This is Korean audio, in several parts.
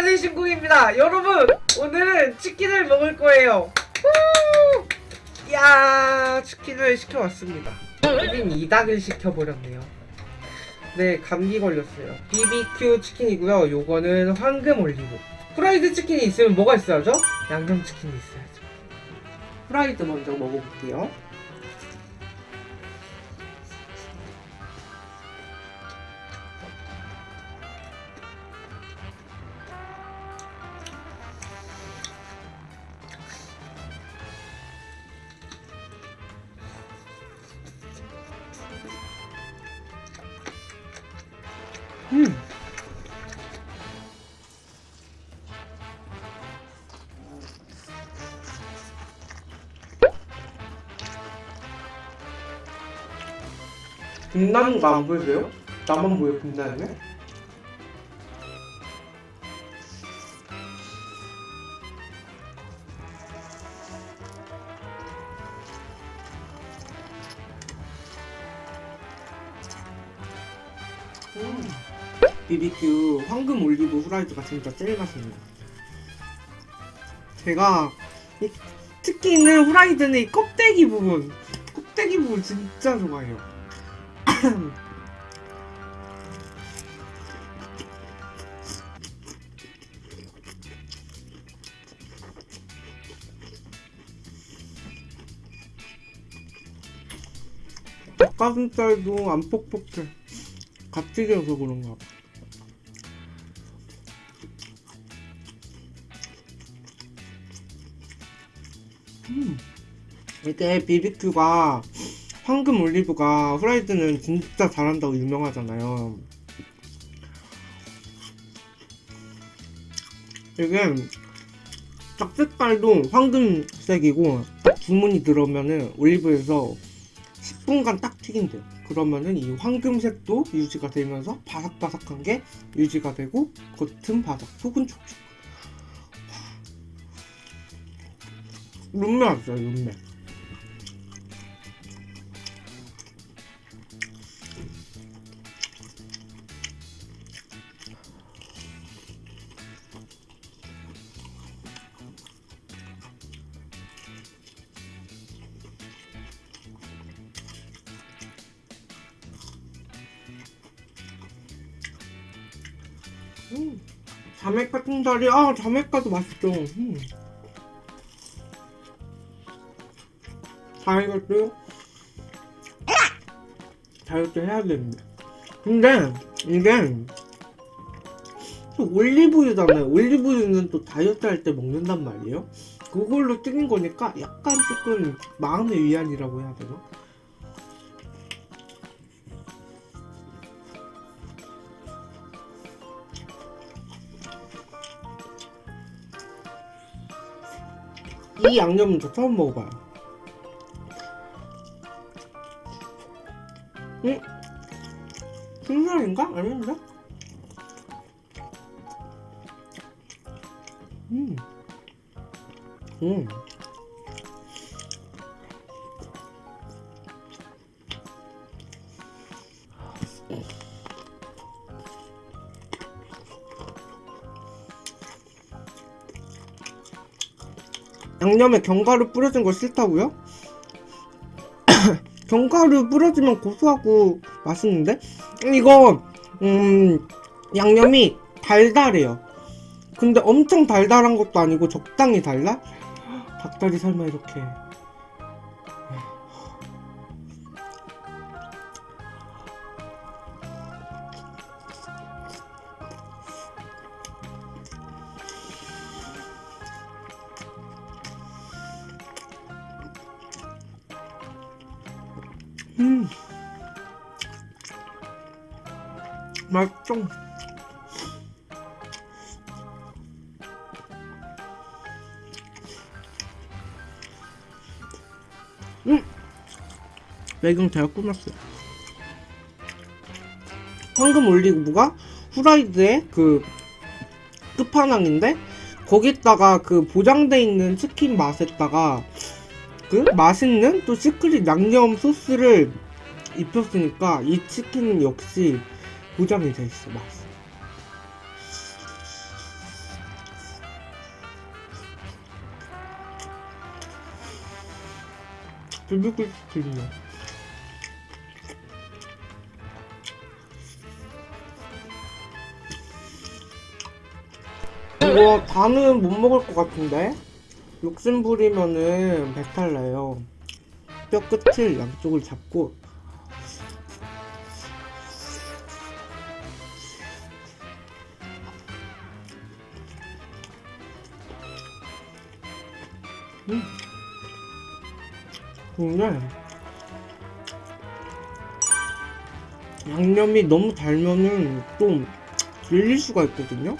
안녕하세요 신궁입니다. 여러분 오늘은 치킨을 먹을 거예요. 후! 야 치킨을 시켜왔습니다. 1인 2닭을 시켜버렸네요. 네 감기 걸렸어요. BBQ 치킨이고요. 요거는 황금 올리브. 프라이드 치킨이 있으면 뭐가 있어야죠? 양념 치킨이 있어야죠. 프라이드 먼저 먹어볼게요 빛나는 거안 보이세요? 나만 보여 게? 음. BBQ 황금 올리브 후라이드가 진짜 제일 같아요. 제가 이, 특히 있는 후라이드는 이 껍데기 부분, 껍데기 부분 진짜 좋아해요. 닭가슴살도 안 퍽퍽해. 져서 그런가 봐. 음. 이게 BBQ가 황금 올리브가 후라이드는 진짜 잘한다고 유명하잖아요. 이게 딱 색깔도 황금색이고 딱 주문이 들어오면은 올리브에서 10분간 딱 튀긴대요. 그러면은 이 황금색도 유지가 되면서 바삭바삭한 게 유지가 되고 겉은 바삭, 속은 촉촉. 룸메 왔어요, 룸메. 음, 자메카 통다리, 아, 자메카도 맛있죠. 음. 다이어트 다이어트 해야 되는데 근데 이게 또 올리브유잖아요 올리브유는 또 다이어트 할 때 먹는단 말이에요 그걸로 튀긴 거니까 약간 조금 마음의 위안이라고 해야 되나? 이 양념은 저 처음 먹어봐요 응? 순살인가? 아닌데? 음. 음. 양념에 견과류 뿌려진 거 싫다고요? 견과류 뿌려주면 고소하고 맛있는데? 이거 음 양념이 달달해요 근데 엄청 달달한 것도 아니고 적당히 달라? 닭다리 삶아 이렇게 음. 맛있죠? 음. 매경 제가 꾸몄어요. 황금 올리브가 후라이드의 그 끝판왕인데 거기다가 그 보장돼 있는 치킨 맛에다가 만큼 맛있는 또 시크릿 양념 소스를 입혔으니까 이 치킨 역시 보장이 돼 있어 맛있어 불비꿀 치킨이야 이거 다는 못 먹을 것 같은데? 욕심 부리면은 배탈 나요. 뼈 끝을 양쪽을 잡고 음. 근데 양념이 너무 달면은 좀 질릴 수가 있거든요.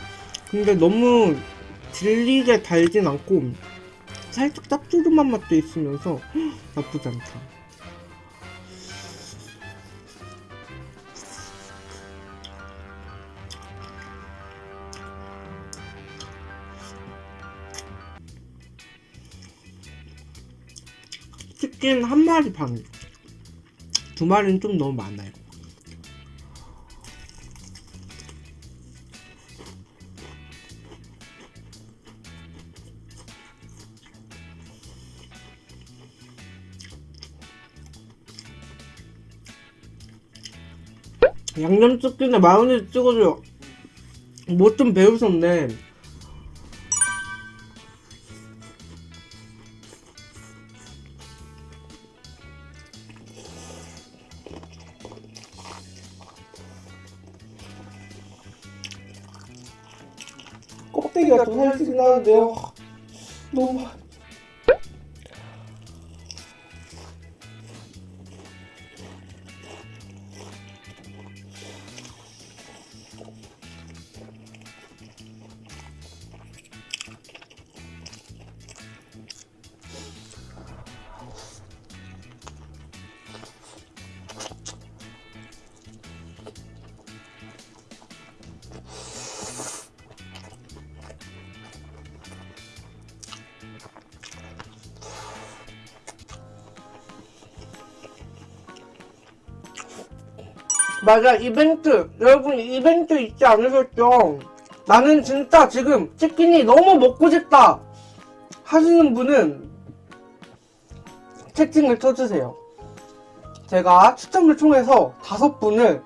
근데 너무 질리게 달진 않고 살짝 짭조름한 맛도 있으면서 나쁘지 않다. 치킨 한 마리 반. 두 마리는 좀 너무 많아요. 양념치킨에 마요네즈 찍어줘요. 뭐 좀 배우셨네. 껍데기가 더 살찌긴 하는데요. 너무. 맞아 이벤트. 여러분 이벤트 있지 않으셨죠? 나는 진짜 지금 치킨이 너무 먹고 싶다 하시는 분은 채팅을 쳐주세요. 제가 추첨을 통해서 다섯 분을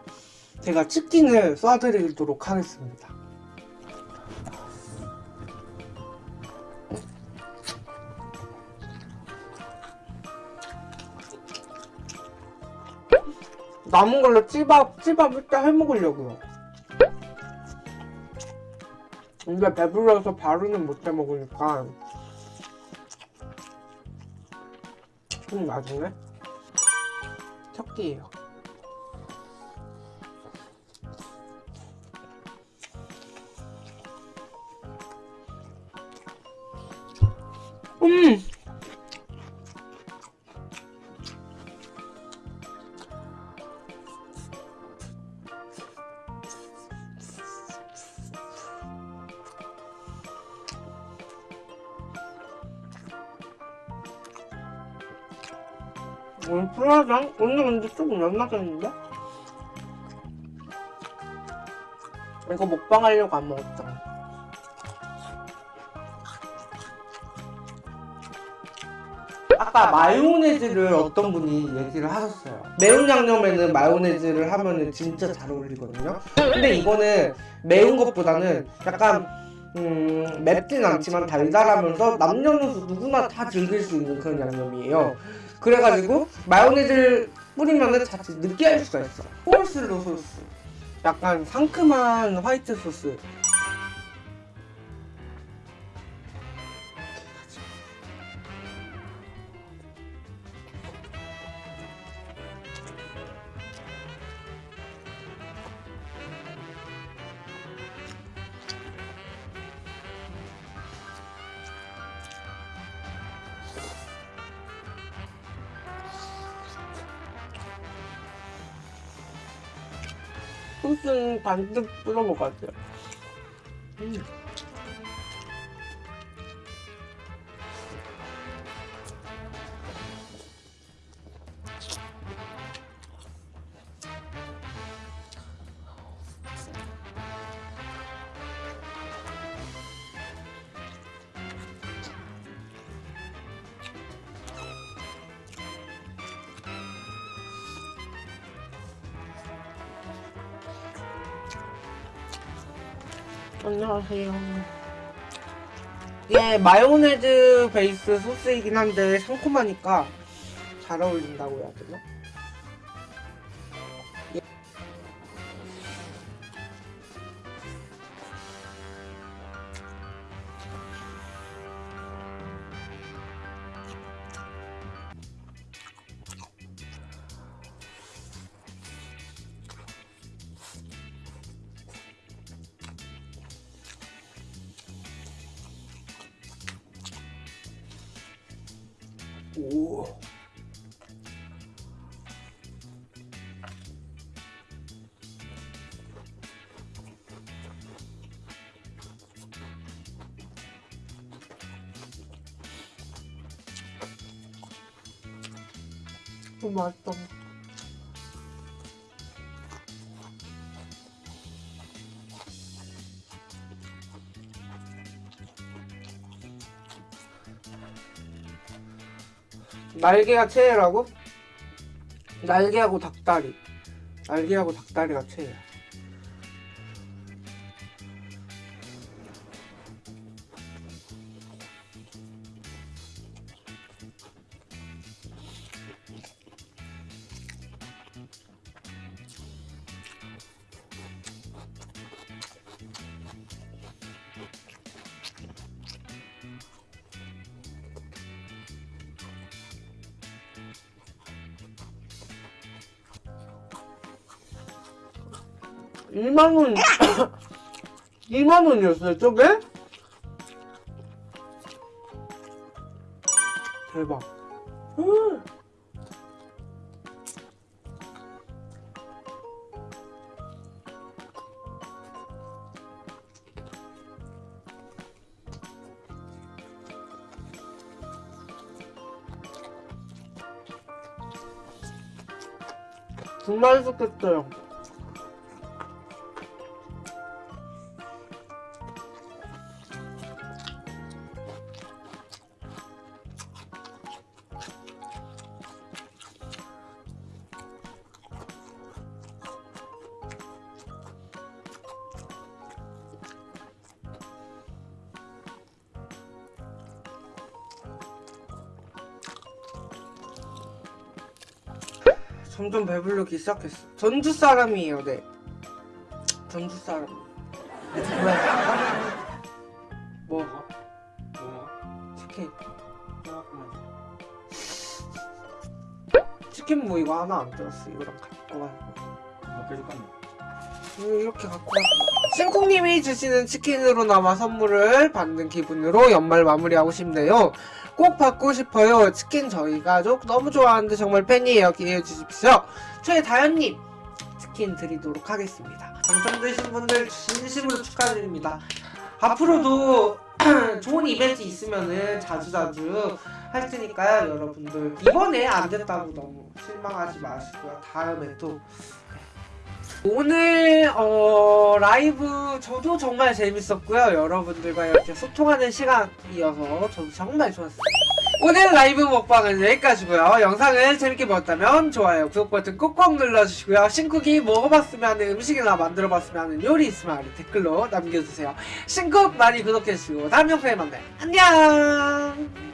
제가 치킨을 쏴드리도록 하겠습니다 남은 걸로 찌밥, 찌밥 일단 해먹으려고요. 근데 배불러서 바로는 못 해먹으니까 좀 나중에 첫 끼예요. 오늘 프라장? 오늘 근데 조금 연나겠는데? 이거 먹방 하려고 안 먹었잖아. 아까 마요네즈를 어떤 분이 얘기를 하셨어요. 매운 양념에는 마요네즈를 하면은 진짜 잘 어울리거든요. 근데 이거는 매운 것보다는 약간 음, 맵진 않지만 달달하면서 남녀노소 누구나 다 즐길 수 있는 그런 양념이에요. 그래가지고 마요네즈를 뿌리면은 자칫 느끼할 수가 있어. 콜슬로 소스. 약간 상큼한 화이트 소스. 소스는 반듯 뿌려 먹어야 돼요. 음. 안녕하세요. 이게 마요네즈 베이스 소스이긴 한데 상콤하니까 잘 어울린다고 해야 되나? 오. 너무 맛있다. 날개가 최애라고? 날개하고 닭다리. 날개하고 닭다리가 최애야. 이만 원, 2만 원이었어요, 저게? 대박. 음. 정말 좋겠어요. 점점 배부르기 시작했어. 전주 사람이에요, 네. 전주 사람. 왜? 뭐가? 뭐야? 치킨. 치킨 뭐 이거 하나 안 들었어. 이거랑 갖고 가. 몇 개줄 건데? 이렇게 갖고 가. 신콩님이 주시는 치킨으로나마 선물을 받는 기분으로 연말 마무리하고 싶네요. 꼭 받고 싶어요. 치킨 저희 가족 너무 좋아하는데 정말 팬이에요. 기회해 주십시오. 최다현님 치킨 드리도록 하겠습니다. 당첨되신 분들 진심으로 축하드립니다. 앞으로도 좋은 이벤트 있으면은 자주자주 할 테니까요. 여러분들 이번에 안 됐다고 너무 실망하지 마시고요. 다음에 또 오늘 어, 라이브 저도 정말 재밌었고요. 여러분들과 이렇게 소통하는 시간이어서 저도 정말 좋았어요. 오늘 라이브 먹방은 여기까지고요. 영상을 재밌게 보셨다면 좋아요, 구독 버튼 꾹꾹 눌러주시고요. 신쿡이 먹어봤으면 하는 음식이나 만들어봤으면 하는 요리 있으면 아래 댓글로 남겨주세요. 신쿡 많이 구독해주시고 다음 영상에 만나요. 안녕!